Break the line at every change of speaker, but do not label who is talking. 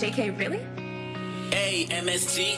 JK, really?
Hey, MST,